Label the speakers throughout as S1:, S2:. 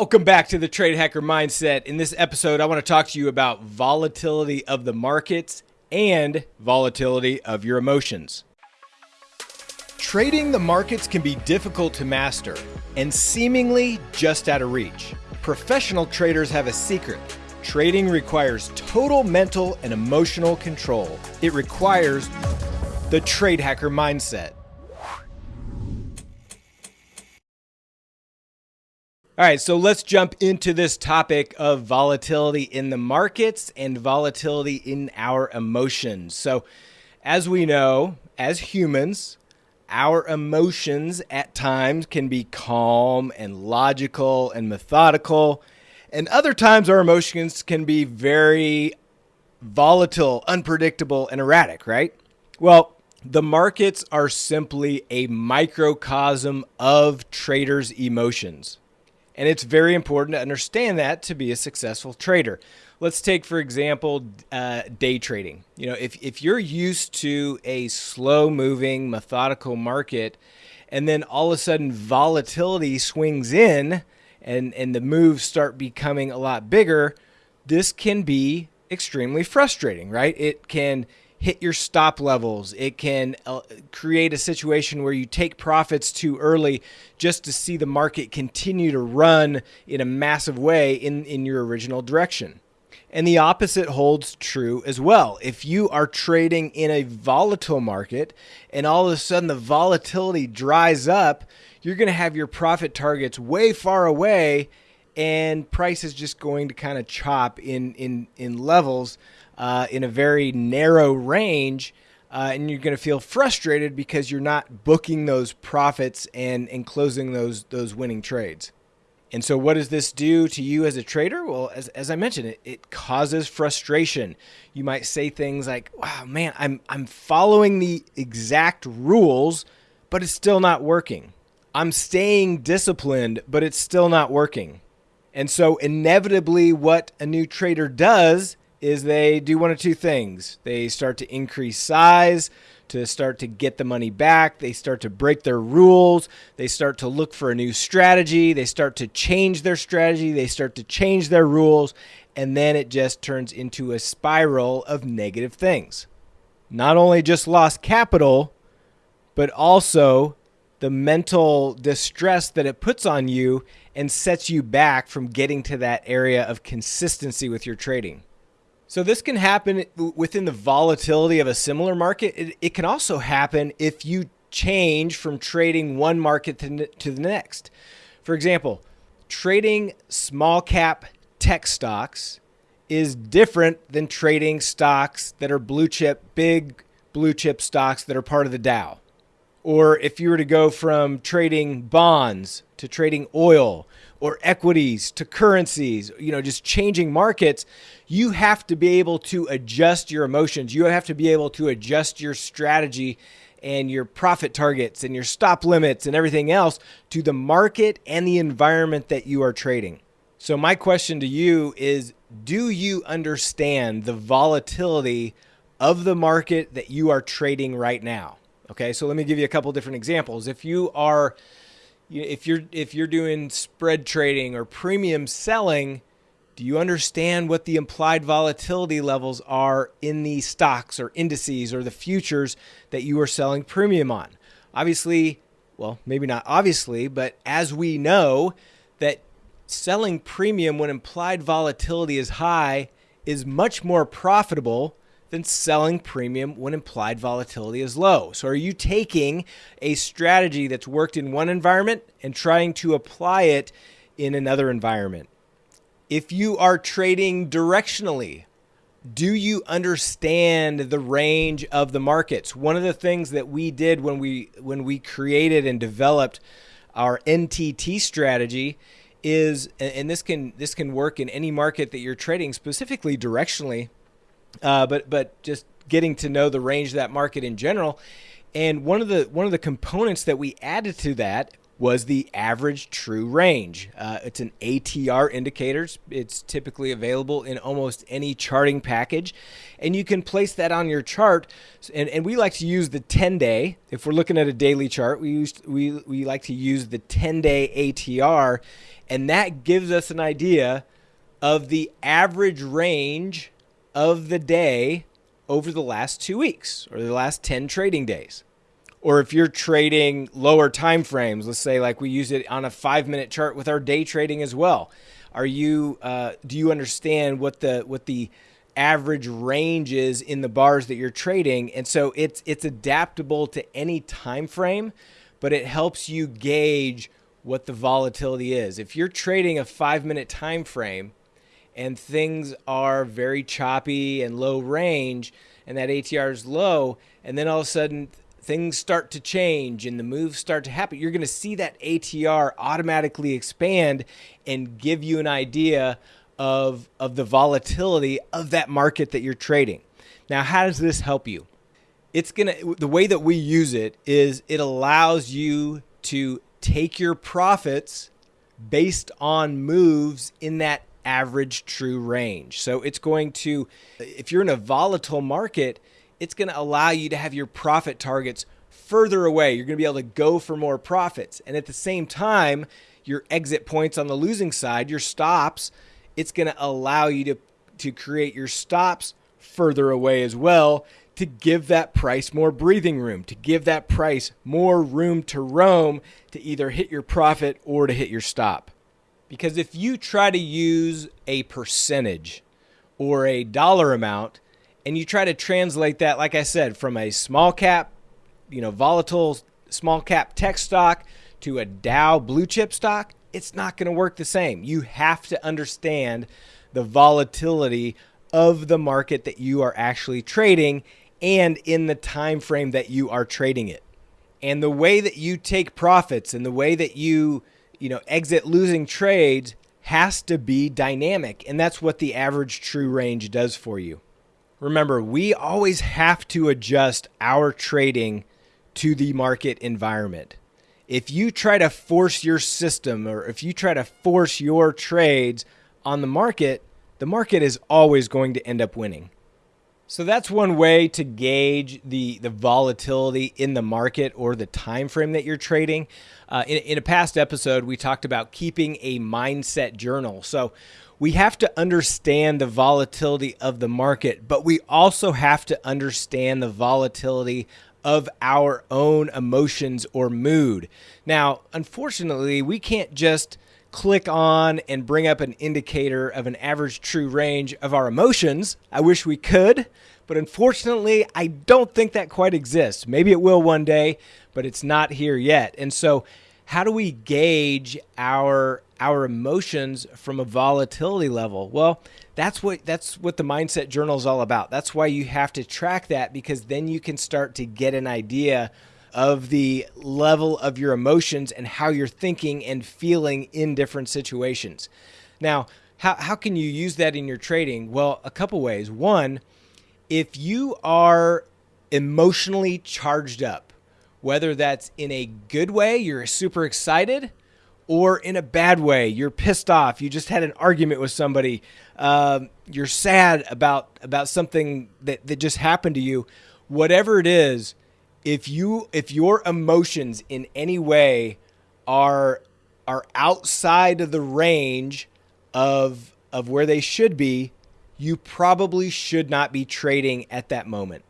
S1: Welcome back to the Trade Hacker Mindset. In this episode, I want to talk to you about volatility of the markets and volatility of your emotions. Trading the markets can be difficult to master and seemingly just out of reach. Professional traders have a secret. Trading requires total mental and emotional control. It requires the Trade Hacker Mindset. All right, so let's jump into this topic of volatility in the markets and volatility in our emotions. So, as we know, as humans, our emotions at times can be calm and logical and methodical, and other times our emotions can be very volatile, unpredictable, and erratic, right? Well, the markets are simply a microcosm of traders' emotions. And it's very important to understand that to be a successful trader. Let's take, for example, uh, day trading. You know, if, if you're used to a slow moving, methodical market, and then all of a sudden volatility swings in and, and the moves start becoming a lot bigger, this can be extremely frustrating, right? It can hit your stop levels. It can uh, create a situation where you take profits too early just to see the market continue to run in a massive way in, in your original direction. And the opposite holds true as well. If you are trading in a volatile market and all of a sudden the volatility dries up, you're going to have your profit targets way far away and price is just going to kind of chop in in in levels uh, in a very narrow range. Uh, and you're going to feel frustrated because you're not booking those profits and, and closing those those winning trades. And so, what does this do to you as a trader? Well, as, as I mentioned, it, it causes frustration. You might say things like, "Wow, man, I'm I'm following the exact rules, but it's still not working. I'm staying disciplined, but it's still not working." And so, inevitably, what a new trader does is they do one of two things. They start to increase size to start to get the money back. They start to break their rules. They start to look for a new strategy. They start to change their strategy. They start to change their rules. And then it just turns into a spiral of negative things. Not only just lost capital, but also the mental distress that it puts on you and sets you back from getting to that area of consistency with your trading. So this can happen within the volatility of a similar market. It, it can also happen if you change from trading one market to, to the next. For example, trading small cap tech stocks is different than trading stocks that are blue chip, big blue chip stocks that are part of the Dow. Or if you were to go from trading bonds to trading oil or equities to currencies, you know, just changing markets, you have to be able to adjust your emotions. You have to be able to adjust your strategy and your profit targets and your stop limits and everything else to the market and the environment that you are trading. So, my question to you is Do you understand the volatility of the market that you are trading right now? Okay, so let me give you a couple different examples. If you are if you're if you're doing spread trading or premium selling, do you understand what the implied volatility levels are in the stocks or indices or the futures that you are selling premium on? Obviously, well, maybe not obviously, but as we know that selling premium when implied volatility is high is much more profitable than selling premium when implied volatility is low. So, are you taking a strategy that's worked in one environment and trying to apply it in another environment? If you are trading directionally, do you understand the range of the markets? One of the things that we did when we when we created and developed our NTT strategy is and this can this can work in any market that you're trading specifically directionally uh, but but just getting to know the range of that market in general. And one of the one of the components that we added to that was the average true range. Uh, it's an ATR indicator. It's typically available in almost any charting package. And you can place that on your chart. And, and we like to use the 10 day. If we're looking at a daily chart, we, use, we, we like to use the 10 day ATR And that gives us an idea of the average range of the day over the last two weeks or the last 10 trading days. Or if you're trading lower time frames, let's say like we use it on a five minute chart with our day trading as well. Are you uh, do you understand what the what the average range is in the bars that you're trading? And so it's it's adaptable to any time frame, but it helps you gauge what the volatility is. If you're trading a five minute time frame and things are very choppy and low range and that ATR is low, and then all of a sudden things start to change and the moves start to happen, you're going to see that ATR automatically expand and give you an idea of, of the volatility of that market that you're trading. Now, how does this help you? It's going to, the way that we use it is it allows you to take your profits based on moves in that average true range. So it's going to, if you're in a volatile market, it's going to allow you to have your profit targets further away. You're going to be able to go for more profits. And at the same time, your exit points on the losing side, your stops, it's going to allow you to, to create your stops further away as well to give that price more breathing room, to give that price more room to roam to either hit your profit or to hit your stop. Because if you try to use a percentage or a dollar amount and you try to translate that, like I said, from a small cap, you know, volatile small cap tech stock to a Dow blue chip stock, it's not going to work the same. You have to understand the volatility of the market that you are actually trading and in the time frame that you are trading it. And the way that you take profits and the way that you, you know, exit losing trades has to be dynamic. And that's what the average true range does for you. Remember, we always have to adjust our trading to the market environment. If you try to force your system or if you try to force your trades on the market, the market is always going to end up winning. So that's one way to gauge the the volatility in the market or the time frame that you're trading. Uh, in, in a past episode, we talked about keeping a mindset journal. So we have to understand the volatility of the market, but we also have to understand the volatility of our own emotions or mood. Now, unfortunately, we can't just click on and bring up an indicator of an average true range of our emotions. I wish we could, but unfortunately, I don't think that quite exists. Maybe it will one day, but it's not here yet. And so, how do we gauge our our emotions from a volatility level? Well, that's what that's what the mindset journal is all about. That's why you have to track that because then you can start to get an idea of the level of your emotions and how you're thinking and feeling in different situations. Now, how, how can you use that in your trading? Well, a couple ways. One, if you are emotionally charged up, whether that's in a good way, you're super excited, or in a bad way, you're pissed off, you just had an argument with somebody, um, you're sad about about something that, that just happened to you, whatever it is, if you if your emotions in any way are are outside of the range of of where they should be, you probably should not be trading at that moment.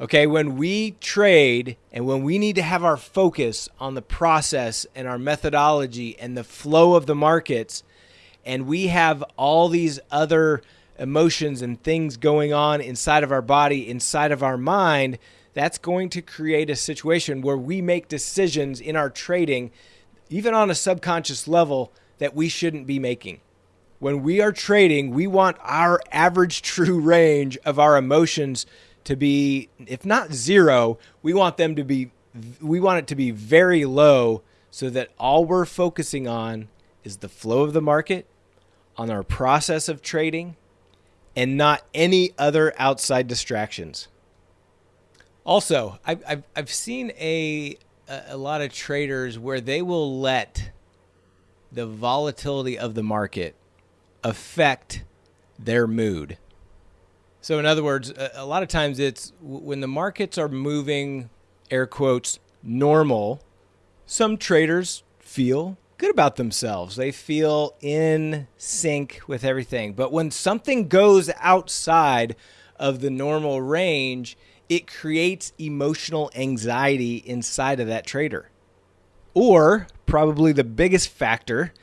S1: Okay, when we trade and when we need to have our focus on the process and our methodology and the flow of the markets, and we have all these other emotions and things going on inside of our body, inside of our mind, that's going to create a situation where we make decisions in our trading, even on a subconscious level, that we shouldn't be making. When we are trading, we want our average true range of our emotions to be, if not zero, we want them to be, we want it to be very low so that all we're focusing on is the flow of the market, on our process of trading, and not any other outside distractions. Also, I've, I've, I've seen a, a lot of traders where they will let the volatility of the market affect their mood. So, in other words, a, a lot of times it's when the markets are moving, air quotes, normal, some traders feel good about themselves. They feel in sync with everything. But when something goes outside of the normal range, it creates emotional anxiety inside of that trader. Or probably the biggest factor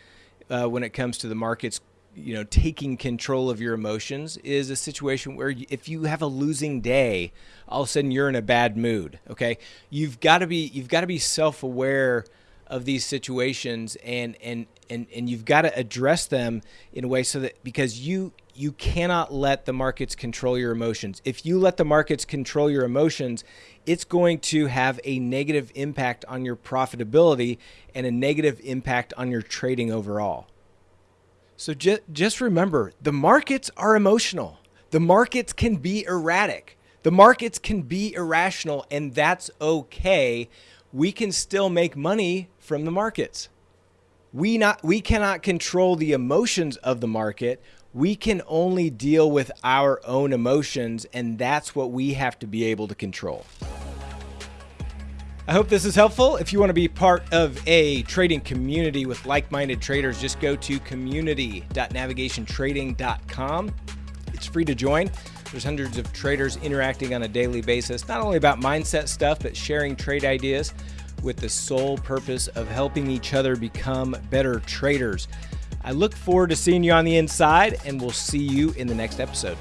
S1: uh, when it comes to the markets you know taking control of your emotions is a situation where if you have a losing day all of a sudden you're in a bad mood okay you've got to be you've got to be self-aware of these situations and and and and you've got to address them in a way so that because you you cannot let the markets control your emotions if you let the markets control your emotions it's going to have a negative impact on your profitability and a negative impact on your trading overall so just just remember, the markets are emotional. The markets can be erratic. The markets can be irrational and that's okay. We can still make money from the markets. We not we cannot control the emotions of the market. We can only deal with our own emotions and that's what we have to be able to control. I hope this is helpful. If you want to be part of a trading community with like minded traders, just go to community.navigationtrading.com. It's free to join. There's hundreds of traders interacting on a daily basis, not only about mindset stuff, but sharing trade ideas with the sole purpose of helping each other become better traders. I look forward to seeing you on the inside, and we'll see you in the next episode.